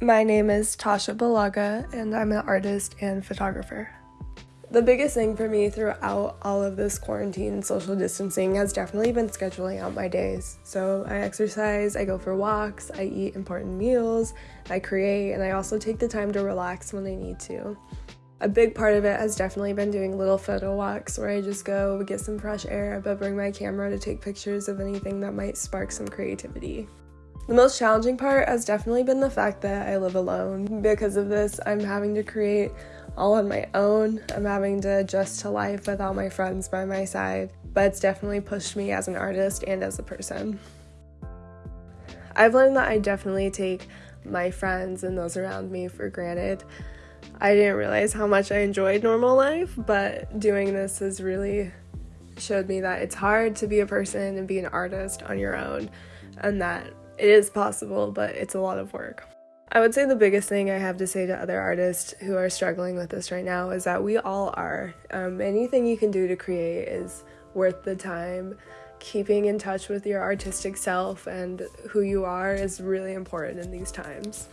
My name is Tasha Balaga, and I'm an artist and photographer. The biggest thing for me throughout all of this quarantine social distancing has definitely been scheduling out my days. So I exercise, I go for walks, I eat important meals, I create, and I also take the time to relax when I need to. A big part of it has definitely been doing little photo walks where I just go get some fresh air but bring my camera to take pictures of anything that might spark some creativity. The most challenging part has definitely been the fact that I live alone. Because of this, I'm having to create all on my own. I'm having to adjust to life without my friends by my side, but it's definitely pushed me as an artist and as a person. I've learned that I definitely take my friends and those around me for granted. I didn't realize how much I enjoyed normal life, but doing this has really showed me that it's hard to be a person and be an artist on your own, and that it is possible, but it's a lot of work. I would say the biggest thing I have to say to other artists who are struggling with this right now is that we all are. Um, anything you can do to create is worth the time. Keeping in touch with your artistic self and who you are is really important in these times.